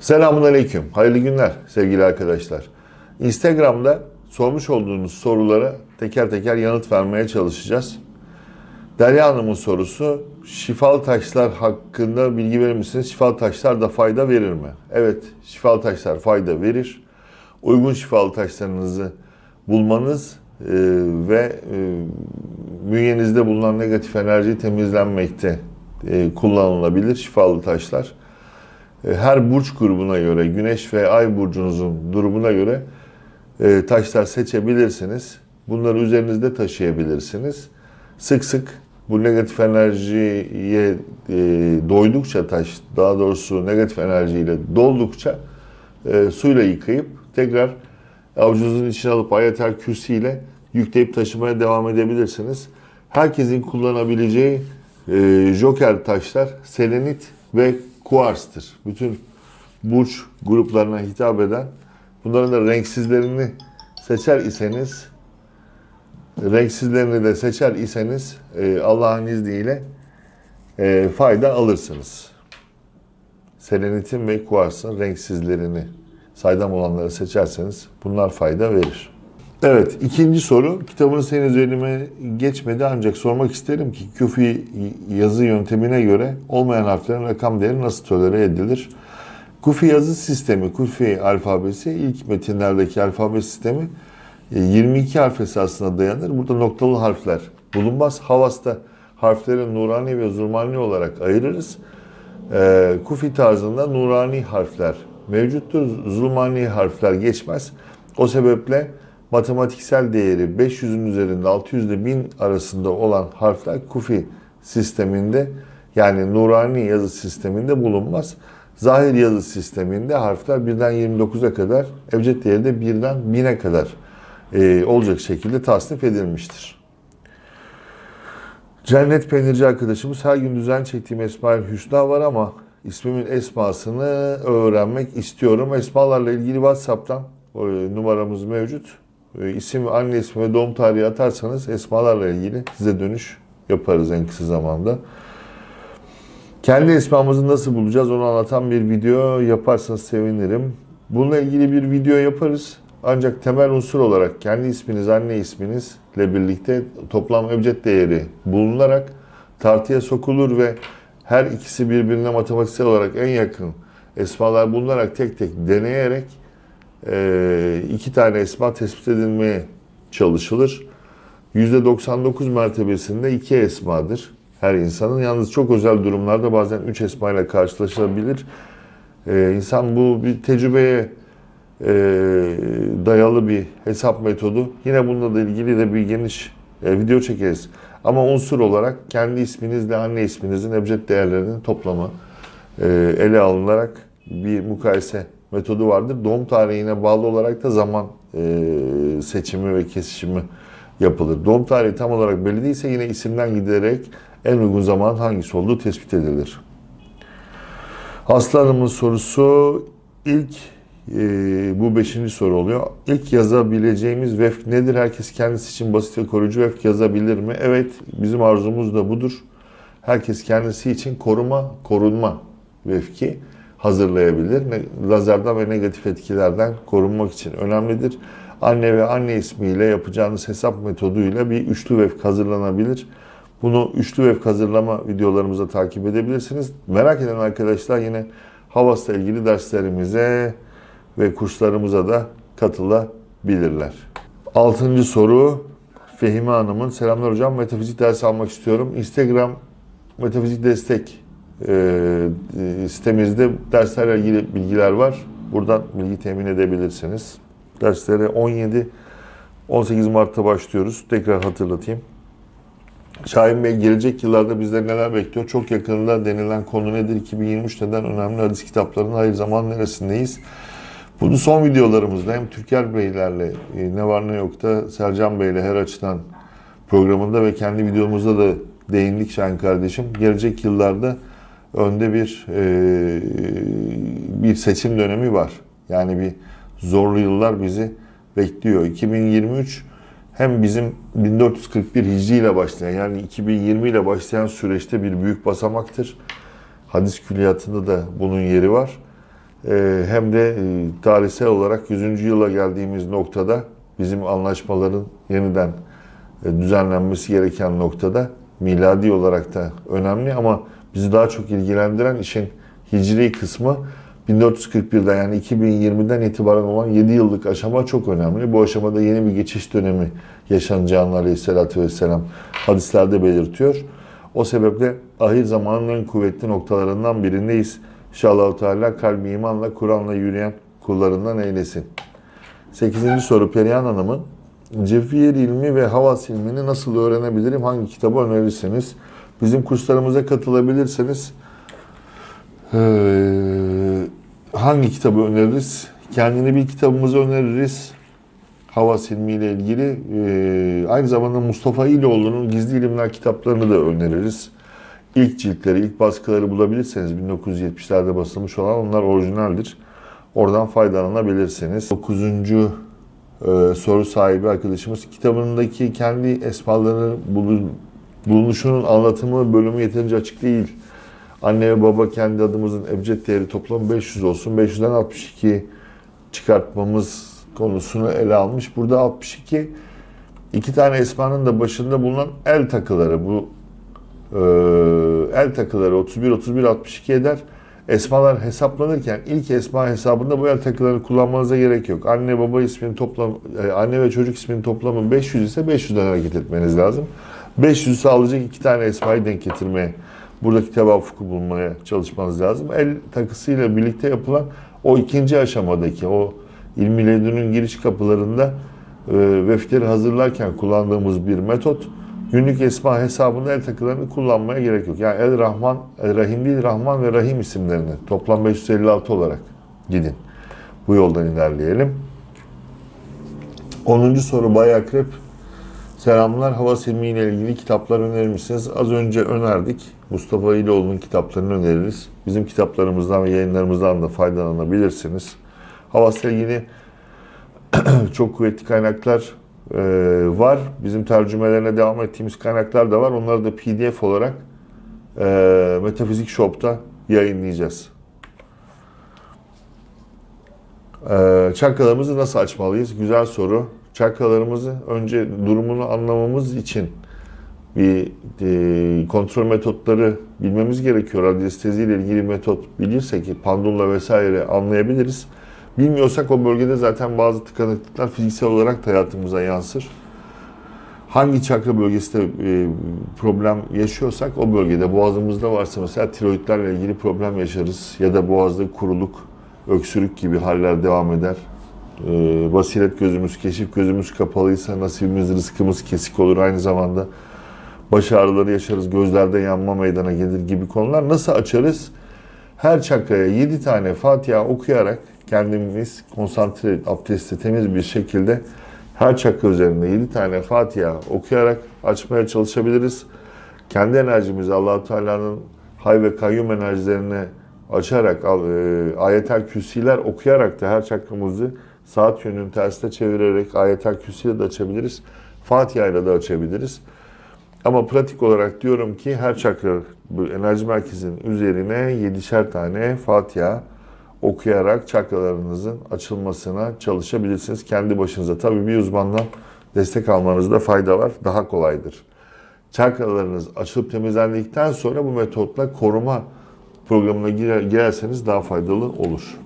Selamun Aleyküm. Hayırlı günler sevgili arkadaşlar. Instagram'da sormuş olduğunuz sorulara teker teker yanıt vermeye çalışacağız. Derya Hanım'ın sorusu şifalı taşlar hakkında bilgi verir misiniz? Şifalı taşlar da fayda verir mi? Evet, şifalı taşlar fayda verir. Uygun şifalı taşlarınızı bulmanız e, ve e, bünyenizde bulunan negatif enerji temizlenmekte e, kullanılabilir şifalı taşlar. E, her burç grubuna göre, güneş ve ay burcunuzun durumuna göre e, taşlar seçebilirsiniz. Bunları üzerinizde taşıyabilirsiniz. Sık sık bu negatif enerjiye e, doydukça taş, daha doğrusu negatif enerjiyle doldukça suyla yıkayıp tekrar avucunuzun içine alıp ayetel kürsi ile yükleyip taşımaya devam edebilirsiniz. Herkesin kullanabileceği joker taşlar selenit ve kuarstır. Bütün burç gruplarına hitap eden bunların da renksizlerini seçer iseniz renksizlerini de seçer iseniz e, Allah'ın izniyle e, fayda alırsınız. Selenitin ve kuarsın renksizlerini saydam olanları seçerseniz bunlar fayda verir. Evet, ikinci soru. Kitabınız henüz elime geçmedi ancak sormak isterim ki küfi yazı yöntemine göre olmayan harflerin rakam değeri nasıl tolere edilir? Kufi yazı sistemi, Kufi alfabesi ilk metinlerdeki alfabe sistemi 22 harf esasına dayanır. Burada noktalı harfler bulunmaz. Havas'ta harfleri nurani ve zulmani olarak ayırırız. Ee, Kufi tarzında nurani harfler mevcuttur. Zulmani harfler geçmez. O sebeple matematiksel değeri 500'ün üzerinde 600 ile 1000 arasında olan harfler Kufi sisteminde yani nurani yazı sisteminde bulunmaz. Zahir yazı sisteminde harfler birden 29'a kadar, evcet değeri de birden 1000'e kadar e, olacak şekilde tasnif edilmiştir. Cennet Peynirci arkadaşımız her gün düzen çektiğim Esma-ül Hüsna var ama ismimin esmasını öğrenmek istiyorum. Esmalarla ilgili WhatsApp'tan e, numaramız mevcut. E, isim, anne ismi ve doğum tarihi atarsanız esmalarla ilgili size dönüş yaparız en kısa zamanda. Kendi esmamızı nasıl bulacağız onu anlatan bir video yaparsanız sevinirim. Bununla ilgili bir video yaparız. Ancak temel unsur olarak kendi isminiz, anne isminizle birlikte toplam ebced değeri bulunarak tartıya sokulur ve her ikisi birbirine matematiksel olarak en yakın esmalar bulunarak tek tek deneyerek iki tane esma tespit edilmeye çalışılır. %99 mertebesinde iki esmadır her insanın. Yalnız çok özel durumlarda bazen üç esma ile karşılaşılabilir. İnsan bu bir tecrübeye dayalı bir hesap metodu. Yine bununla da ilgili de bir geniş video çekeriz. Ama unsur olarak kendi isminizle anne isminizin ebced değerlerinin toplamı ele alınarak bir mukayese metodu vardır. Doğum tarihine bağlı olarak da zaman seçimi ve kesişimi yapılır. Doğum tarihi tam olarak belli değilse yine isimden giderek en uygun zaman hangisi olduğu tespit edilir. Aslanımın sorusu ilk e, bu beşinci soru oluyor. İlk yazabileceğimiz vefk nedir? Herkes kendisi için basit ve koruyucu vefk yazabilir mi? Evet, bizim arzumuz da budur. Herkes kendisi için koruma, korunma vefki hazırlayabilir. Lazerden ve negatif etkilerden korunmak için önemlidir. Anne ve anne ismiyle yapacağınız hesap metoduyla bir üçlü vefk hazırlanabilir. Bunu üçlü vefk hazırlama videolarımıza takip edebilirsiniz. Merak eden arkadaşlar yine Havas'la ilgili derslerimize ve kurslarımıza da katılabilirler. Altıncı soru Fehime Hanım'ın. Selamlar hocam. Metafizik dersi almak istiyorum. Instagram Metafizik Destek e, sitemizde derslerle ilgili bilgiler var. Buradan bilgi temin edebilirsiniz. Derslere 17 18 Mart'ta başlıyoruz. Tekrar hatırlatayım. Şahin Bey gelecek yıllarda bizleri neler bekliyor? Çok yakında denilen konu nedir? 2023 neden önemli hadis kitaplarının hayır zaman neresindeyiz? Bunu son videolarımızda hem Türker Beylerle ne var ne yok da Sercan Bey'le her açıdan programında ve kendi videomuzda da değindik Şahin kardeşim. Gelecek yıllarda önde bir e, bir seçim dönemi var. Yani bir zorlu yıllar bizi bekliyor. 2023 hem bizim 1441 Hicri ile başlayan yani 2020 ile başlayan süreçte bir büyük basamaktır. Hadis külliyatında da bunun yeri var. e, hem de e, tarihsel olarak 100. yıla geldiğimiz noktada bizim anlaşmaların yeniden e, düzenlenmesi gereken noktada miladi olarak da önemli ama bizi daha çok ilgilendiren işin hicri kısmı 1441'den yani 2020'den itibaren olan 7 yıllık aşama çok önemli. Bu aşamada yeni bir geçiş dönemi yaşanacağını aleyhissalatü vesselam hadislerde belirtiyor. O sebeple ahir zamanın en kuvvetli noktalarından birindeyiz. İnşallah Teala kalbi imanla, Kur'an'la yürüyen kullarından eylesin. 8. soru Perihan Hanım'ın Cefir ilmi ve havas ilmini nasıl öğrenebilirim? Hangi kitabı önerirsiniz? Bizim kurslarımıza katılabilirseniz ee, hangi kitabı öneririz? Kendini bir kitabımızı öneririz. Havas ilmi ile ilgili. Ee, aynı zamanda Mustafa İloğlu'nun Gizli İlimler kitaplarını da öneririz. İlk ciltleri, ilk baskıları bulabilirseniz 1970'lerde basılmış olan onlar orijinaldir. Oradan faydalanabilirsiniz. 9. E, soru sahibi arkadaşımız kitabındaki kendi esmalarının bulun- bulunuşunun anlatımı bölümü yeterince açık değil. Anne ve baba kendi adımızın ebced değeri toplamı 500 olsun. 500'den 62 çıkartmamız konusunu ele almış. Burada 62 iki tane esmanın da başında bulunan el takıları. Bu e, el takıları 31 31 62 eder. Esmalar hesaplanırken ilk esma hesabında bu el takılarını kullanmanıza gerek yok. Anne baba isminin toplam e, anne ve çocuk isminin toplamı 500 ise 500'den hareket etmeniz lazım. 500 sağlayacak iki tane esmayı denk getirmeye buradaki tevaffuku bulmaya çalışmanız lazım. El takısıyla birlikte yapılan o ikinci aşamadaki o ilmi ledünün giriş kapılarında e, vefleri hazırlarken kullandığımız bir metot. Günlük esma hesabında el takılarını kullanmaya gerek yok. Yani El Rahman, El Rahim değil Rahman ve Rahim isimlerini toplam 556 olarak gidin. Bu yoldan ilerleyelim. 10. soru Bay Akrep. Selamlar. Hava silmi ile ilgili kitaplar önerir misiniz? Az önce önerdik. Mustafa İloğlu'nun kitaplarını öneririz. Bizim kitaplarımızdan ve yayınlarımızdan da faydalanabilirsiniz. Hava ile ilgili çok kuvvetli kaynaklar e, var. Bizim tercümelerine devam ettiğimiz kaynaklar da var. Onları da PDF olarak e, Metafizik Shop'ta yayınlayacağız. E, çakralarımızı nasıl açmalıyız? Güzel soru. Çakralarımızı önce durumunu anlamamız için bir e, kontrol metotları bilmemiz gerekiyor. Radyestezi ile ilgili metot bilirsek ki pandulla vesaire anlayabiliriz. Bilmiyorsak o bölgede zaten bazı tıkanıklıklar fiziksel olarak da hayatımıza yansır. Hangi çakra bölgesinde e, problem yaşıyorsak o bölgede boğazımızda varsa mesela tiroidlerle ilgili problem yaşarız ya da boğazda kuruluk, öksürük gibi haller devam eder. E, basiret gözümüz, keşif gözümüz kapalıysa nasibimiz, rızkımız kesik olur aynı zamanda. Baş ağrıları yaşarız, gözlerde yanma meydana gelir gibi konular. Nasıl açarız? Her çakraya 7 tane Fatiha okuyarak kendimiz konsantre, abdestli, temiz bir şekilde her çakra üzerinde 7 tane Fatiha okuyarak açmaya çalışabiliriz. Kendi enerjimizi allah Teala'nın hay ve kayyum enerjilerine açarak, e, ayetel küsiler okuyarak da her çakramızı saat yönünün tersine çevirerek ayetel küsiyle de açabiliriz. Fatiha ile de açabiliriz. Ama pratik olarak diyorum ki her çakra bu enerji merkezinin üzerine 7'şer tane Fatiha okuyarak çakralarınızın açılmasına çalışabilirsiniz. Kendi başınıza tabii bir uzmandan destek almanızda fayda var. Daha kolaydır. Çakralarınız açılıp temizlendikten sonra bu metotla koruma programına girer, girerseniz daha faydalı olur.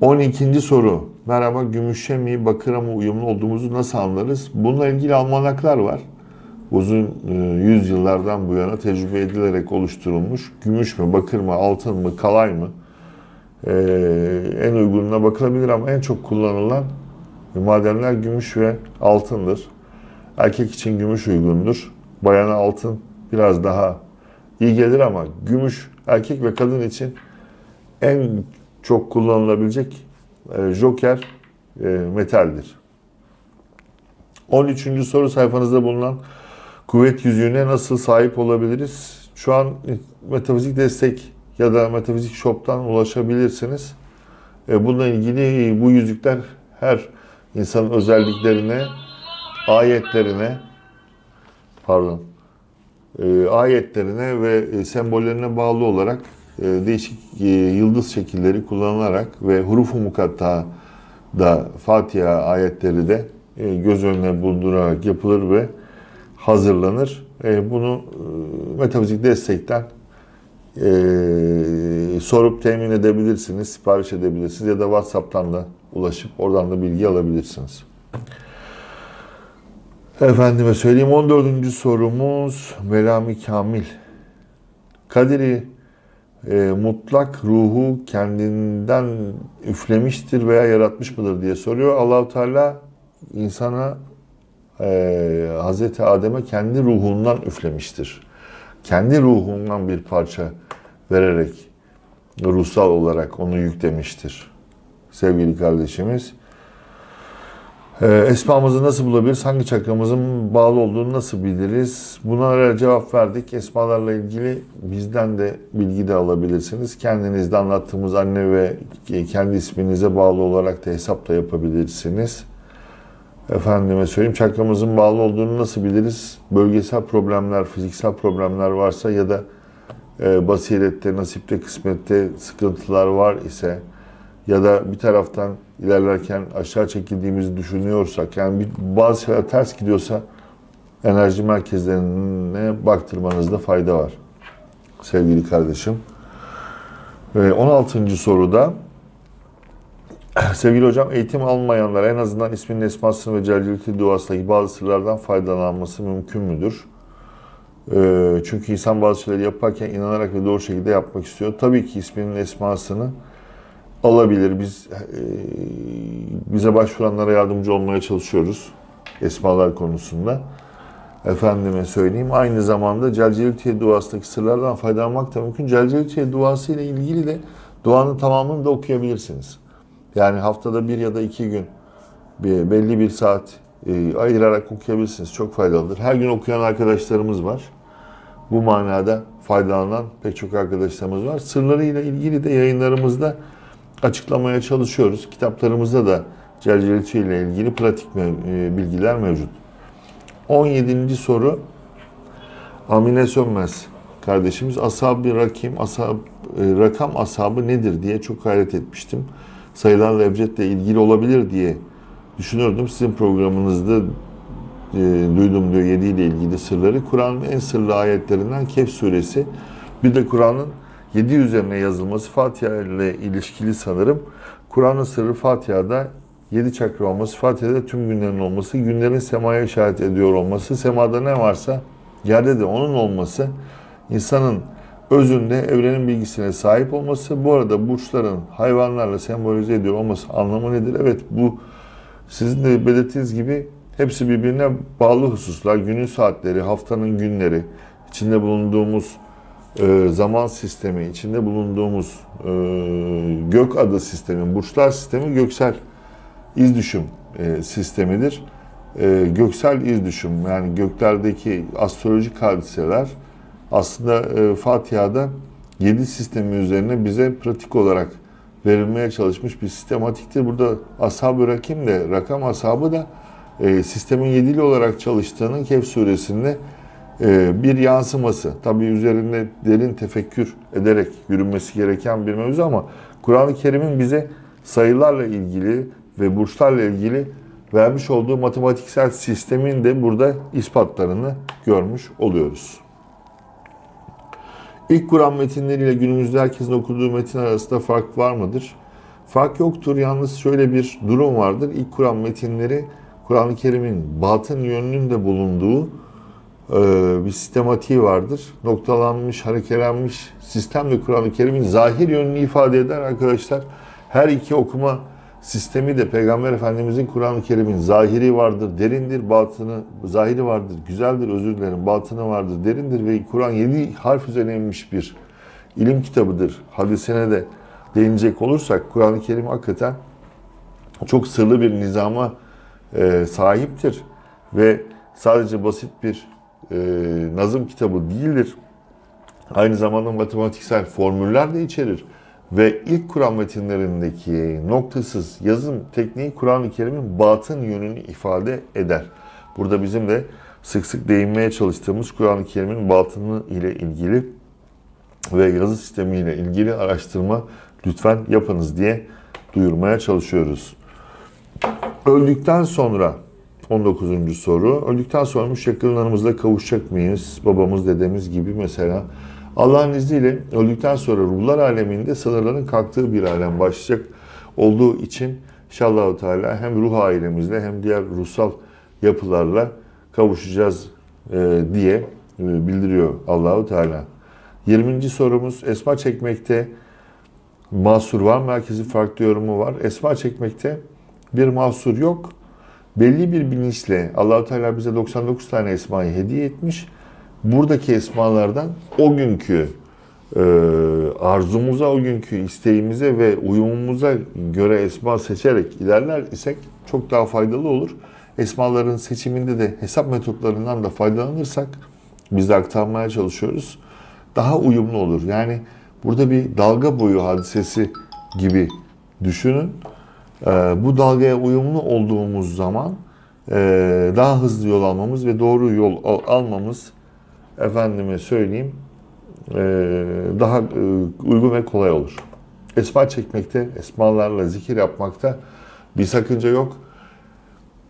12. soru. Merhaba gümüşe mi bakıra mı uyumlu olduğumuzu nasıl anlarız? Bununla ilgili almanaklar var. Uzun e, yüzyıllardan bu yana tecrübe edilerek oluşturulmuş. Gümüş mü, bakır mı, altın mı, kalay mı? Ee, en uygununa bakılabilir ama en çok kullanılan madenler gümüş ve altındır. Erkek için gümüş uygundur. Bayana altın biraz daha iyi gelir ama gümüş erkek ve kadın için en çok kullanılabilecek e, joker e, metaldir. 13. soru sayfanızda bulunan kuvvet yüzüğüne nasıl sahip olabiliriz? Şu an metafizik destek ya da Metafizik Shop'tan ulaşabilirsiniz. E, bununla ilgili bu yüzükler her insanın özelliklerine, ayetlerine, pardon, e, ayetlerine ve sembollerine bağlı olarak değişik e, yıldız şekilleri kullanılarak ve huruf-u mukatta da Fatiha ayetleri de e, göz önüne bulundurarak yapılır ve hazırlanır. E, bunu e, metafizik destekten e, sorup temin edebilirsiniz, sipariş edebilirsiniz ya da WhatsApp'tan da ulaşıp oradan da bilgi alabilirsiniz. Efendime söyleyeyim 14. sorumuz Velami Kamil. Kadiri e, mutlak ruhu kendinden üflemiştir veya yaratmış mıdır diye soruyor. Allahu Teala insana e, Hazreti Adem'e kendi ruhundan üflemiştir. Kendi ruhundan bir parça vererek ruhsal olarak onu yüklemiştir. Sevgili kardeşimiz. Ee, esmamızı nasıl bulabiliriz? Hangi çakramızın bağlı olduğunu nasıl biliriz? Bunlara cevap verdik. Esmalarla ilgili bizden de bilgi de alabilirsiniz. Kendinizde anlattığımız anne ve kendi isminize bağlı olarak da hesap da yapabilirsiniz. Efendime söyleyeyim çakramızın bağlı olduğunu nasıl biliriz? Bölgesel problemler, fiziksel problemler varsa ya da e, basirette, nasipte, kısmette sıkıntılar var ise ya da bir taraftan ilerlerken aşağı çekildiğimizi düşünüyorsak yani bir, bazı şeyler ters gidiyorsa enerji merkezlerine baktırmanızda fayda var sevgili kardeşim. Ve 16. soruda sevgili hocam eğitim almayanlar en azından isminin esmasını ve celcilti duasındaki bazı sırlardan faydalanması mümkün müdür? Ee, çünkü insan bazı şeyleri yaparken inanarak ve doğru şekilde yapmak istiyor. Tabii ki isminin esmasını alabilir. Biz e, bize başvuranlara yardımcı olmaya çalışıyoruz esmalar konusunda. Efendime söyleyeyim. Aynı zamanda Celcelitiye duasındaki sırlardan faydalanmak da mümkün. Celcelitiye duası ile ilgili de duanın tamamını da okuyabilirsiniz. Yani haftada bir ya da iki gün bir, belli bir saat e, ayırarak okuyabilirsiniz. Çok faydalıdır. Her gün okuyan arkadaşlarımız var. Bu manada faydalanan pek çok arkadaşlarımız var. Sırlarıyla ilgili de yayınlarımızda açıklamaya çalışıyoruz. Kitaplarımızda da Celcelitü ile ilgili pratik e, bilgiler mevcut. 17. soru Amine Sönmez kardeşimiz ashab-ı rakim, ashab, e, rakam ashabı nedir diye çok hayret etmiştim. Sayılarla ebcetle ilgili olabilir diye düşünürdüm. Sizin programınızda e, duydum diyor 7 ile ilgili sırları. Kur'an'ın en sırlı ayetlerinden Kehf suresi. Bir de Kur'an'ın 7 üzerine yazılması Fatiha ile ilişkili sanırım. Kur'an'ın sırrı Fatiha'da 7 çakra olması, Fatiha'da tüm günlerin olması, günlerin semaya işaret ediyor olması, semada ne varsa yerde de onun olması, insanın özünde evrenin bilgisine sahip olması, bu arada burçların hayvanlarla sembolize ediyor olması anlamı nedir? Evet bu sizin de belirttiğiniz gibi hepsi birbirine bağlı hususlar. Günün saatleri, haftanın günleri, içinde bulunduğumuz zaman sistemi, içinde bulunduğumuz e, gök adı sistemi, burçlar sistemi göksel iz düşüm e, sistemidir. Göksel iz düşüm yani göklerdeki astrolojik hadiseler aslında Fatiha'da 7 sistemi üzerine bize pratik olarak verilmeye çalışmış bir sistematiktir. Burada ashab-ı rakim de, rakam ashabı da sistemin yedili olarak çalıştığının Kehf suresinde ee, bir yansıması. Tabi üzerinde derin tefekkür ederek yürünmesi gereken bir mevzu ama Kur'an-ı Kerim'in bize sayılarla ilgili ve burçlarla ilgili vermiş olduğu matematiksel sistemin de burada ispatlarını görmüş oluyoruz. İlk Kur'an metinleriyle günümüzde herkesin okuduğu metin arasında fark var mıdır? Fark yoktur. Yalnız şöyle bir durum vardır. İlk Kur'an metinleri Kur'an-ı Kerim'in batın yönünün de bulunduğu ee, bir sistematiği vardır. Noktalanmış, harekelenmiş sistemle Kur'an-ı Kerim'in zahir yönünü ifade eder arkadaşlar. Her iki okuma sistemi de Peygamber Efendimizin Kur'an-ı Kerim'in zahiri vardır, derindir, batını, zahiri vardır, güzeldir, özür dilerim, batını vardır, derindir ve Kur'an yedi harf üzerine inmiş bir ilim kitabıdır. Hadisine de değinecek olursak Kur'an-ı Kerim hakikaten çok sırlı bir nizama e, sahiptir ve sadece basit bir e, nazım kitabı değildir. Aynı zamanda matematiksel formüller de içerir. Ve ilk Kur'an metinlerindeki noktasız yazım tekniği Kur'an-ı Kerim'in batın yönünü ifade eder. Burada bizim de sık sık değinmeye çalıştığımız Kur'an-ı Kerim'in batını ile ilgili ve yazı sistemiyle ilgili araştırma lütfen yapınız diye duyurmaya çalışıyoruz. Öldükten sonra 19. soru. Öldükten sonra yakınlarımızla kavuşacak mıyız? Babamız, dedemiz gibi mesela. Allah'ın izniyle öldükten sonra ruhlar aleminde sınırların kalktığı bir alem başlayacak olduğu için inşallah Teala hem ruh ailemizle hem diğer ruhsal yapılarla kavuşacağız e, diye e, bildiriyor Allahu Teala. 20. sorumuz esma çekmekte mahsur var mı? Herkesin farklı yorumu var. Esma çekmekte bir mahsur yok. Belli bir bilinçle Allahu Teala bize 99 tane esmayı hediye etmiş. Buradaki esmalardan o günkü e, arzumuza, o günkü isteğimize ve uyumumuza göre esma seçerek ilerler isek çok daha faydalı olur. Esmaların seçiminde de hesap metotlarından da faydalanırsak biz de aktarmaya çalışıyoruz. Daha uyumlu olur. Yani burada bir dalga boyu hadisesi gibi düşünün. Ee, bu dalgaya uyumlu olduğumuz zaman e, daha hızlı yol almamız ve doğru yol al- almamız efendime söyleyeyim e, daha e, uygun ve kolay olur. Esma çekmekte, esmalarla zikir yapmakta bir sakınca yok.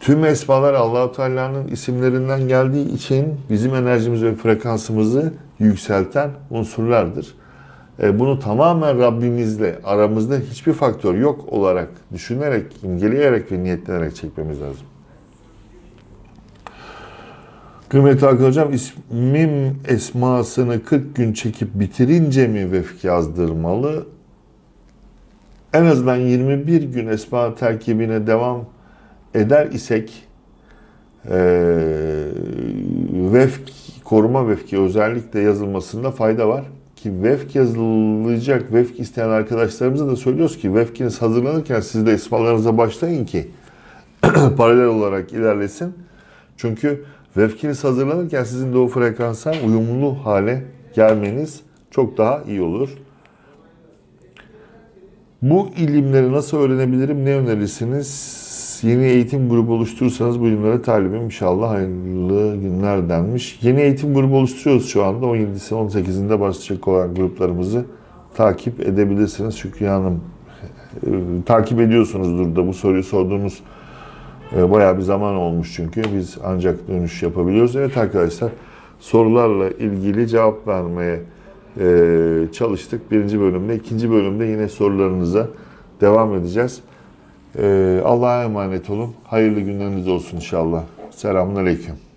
Tüm esmalar Allahu Teala'nın isimlerinden geldiği için bizim enerjimizi ve frekansımızı yükselten unsurlardır. E, Bunu tamamen Rabbimizle aramızda hiçbir faktör yok olarak düşünerek, imgeleyerek ve niyetlenerek çekmemiz lazım. Kıymetli Hakan Hocam, ismim esmasını 40 gün çekip bitirince mi vefk yazdırmalı? En azından 21 gün esma terkibine devam eder isek e, vefk, koruma vefki özellikle yazılmasında fayda var. Ki vefk yazılacak, vefk isteyen arkadaşlarımıza da söylüyoruz ki vefkiniz hazırlanırken siz de esmalarınıza başlayın ki paralel olarak ilerlesin. Çünkü vefkiniz hazırlanırken sizin de o frekansa uyumlu hale gelmeniz çok daha iyi olur. Bu ilimleri nasıl öğrenebilirim? Ne önerirsiniz? Yeni eğitim grubu oluşturursanız bu ilimlere talibim inşallah hayırlı günler denmiş. Yeni eğitim grubu oluşturuyoruz şu anda. 17'si 18'inde başlayacak olan gruplarımızı takip edebilirsiniz. Şükrü Hanım e, takip ediyorsunuzdur da bu soruyu sorduğunuz e, bayağı bir zaman olmuş çünkü. Biz ancak dönüş yapabiliyoruz. Evet arkadaşlar sorularla ilgili cevap vermeye e, çalıştık. Birinci bölümde. ikinci bölümde yine sorularınıza devam edeceğiz. E, Allah'a emanet olun. Hayırlı günleriniz olsun inşallah. Selamun Aleyküm.